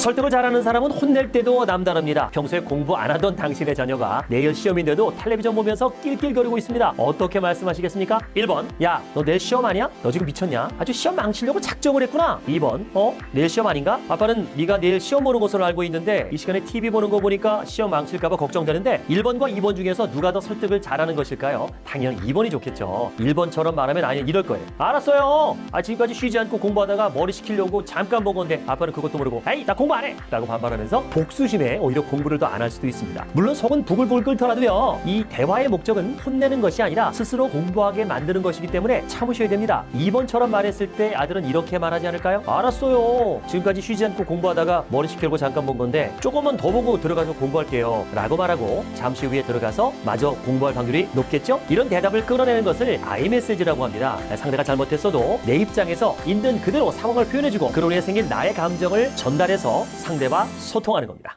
설득을 잘하는 사람은 혼낼 때도 남다릅니다. 평소에 공부 안 하던 당신의 자녀가 내일 시험인데도 텔레비전 보면서 낄낄거리고 있습니다. 어떻게 말씀하시겠습니까? 1번, 야, 너 내일 시험 아니야? 너 지금 미쳤냐? 아주 시험 망치려고 작정을 했구나. 2번, 어? 내일 시험 아닌가? 아빠는 네가 내일 시험 보는 것으로 알고 있는데 이 시간에 TV 보는 거 보니까 시험 망칠까 봐 걱정되는데 1번과 2번 중에서 누가 더 설득을 잘하는 것일까요? 당연히 2번이 좋겠죠. 1번처럼 말하면 아니 이럴 거예요. 알았어요. 아 지금까지 쉬지 않고 공부하다가 머리 식히려고 잠깐 본 건데 아빠는 그것도 모르고 에이 나 공부 안 해! 라고 반발하면서 복수심에 오히려 공부를 더 안 할 수도 있습니다. 물론 속은 부글부글 끓더라도요. 이 대화의 목적은 혼내는 것이 아니라 스스로 공부하게 만드는 것이기 때문에 참으셔야 됩니다. 2번처럼 말했을 때 아들은 이렇게 말하지 않을까요? 알았어요. 지금까지 쉬지 않고 공부하다가 머리 식히려고 잠깐 본 건데 조금만 더 보고 들어가서 공부할게요. 라고 말하고 잠시 후에 들어가서 마저 공부할 확률이 높겠죠? 이런 대답을 끌어내는 것을 아이메시지라고 합니다. 상대가 잘못했어도 내 입장에서 있는 그대로 상황을 표현해주고 그로 인해 생긴 나의 감정을 전달해서 상대와 소통하는 겁니다.